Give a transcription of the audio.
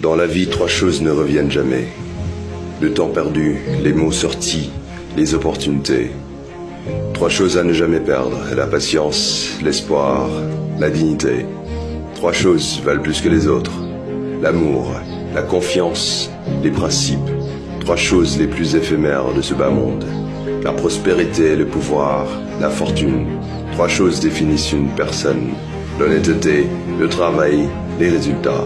Dans la vie, trois choses ne reviennent jamais. Le temps perdu, les mots sortis, les opportunités. Trois choses à ne jamais perdre, la patience, l'espoir, la dignité. Trois choses valent plus que les autres. L'amour, la confiance, les principes. Trois choses les plus éphémères de ce bas monde. La prospérité, le pouvoir, la fortune. Trois choses définissent une personne. L'honnêteté, le travail, les résultats.